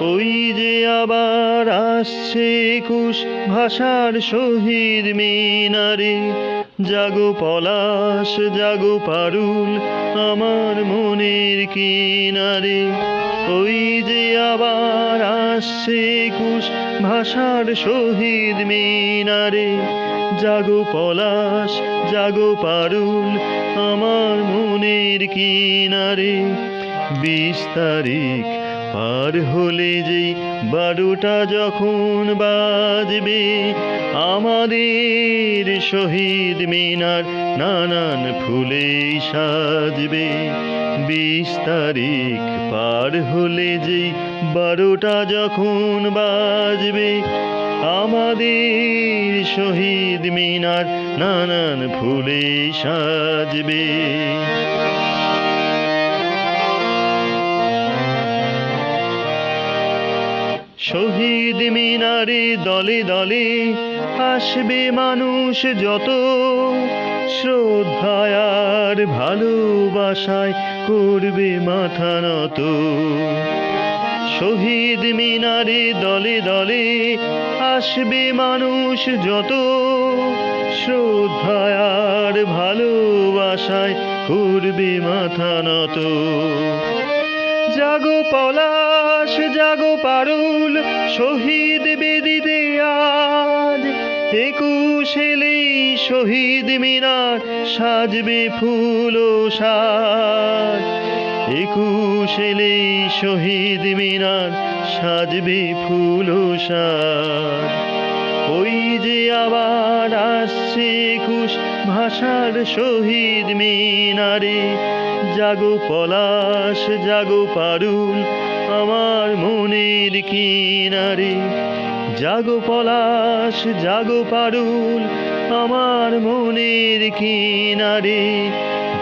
ওই যে আবার আসছে একুশ ভাষার শহীদ মিনারে। জাগো পলাশ, জাগো পারুল আমার মনের কিনারে। ওই যে আবার আসছে একুশ ভাষার শহীদ মিনারে। জাগো পলাশ, জাগো পারুল আমার মনের কিনারে। বিশ তারিখ পার হলে যে বারোটা যখন বাজবে, আমাদের শহীদ মিনার নানান ফুলে সাজবে। বিশ তারিখ পার হলে যে বারোটা যখন বাজবে, আমাদের শহীদ মিনার নানান ফুলে সাজবে। শহীদ মিনারে দলে দলে আসবে মানুষ যত। শ্রদ্ধায় আর ভালোবাসায় করবে মাথা নত। শহীদ মিনারে দলে দলে আসবে মানুষ যত। শ্রদ্ধায় আর ভালোবাসায় করবে মাথা নত। জাগো পলাশ, জাগো পারুল, শহীদ বেদিতে আজ। একুশ এলেই শহীদ মিনার সাজবে ফুল ও সাজ। একুশ এলেই শহীদ মিনার সাজবে ফুল ও সাজ। ওই যে আবার আসছে একুশ ভাষার শহীদ মিনারে। জাগো পলাশ, জাগো পারুল আমার মনের কিনারে। জাগো পলাশ, জাগো পারুল আমার মনের কিনারে।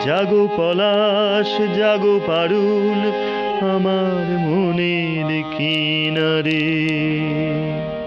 জাগো পলাশ, জাগো পারুল আমার মনের কিনারে।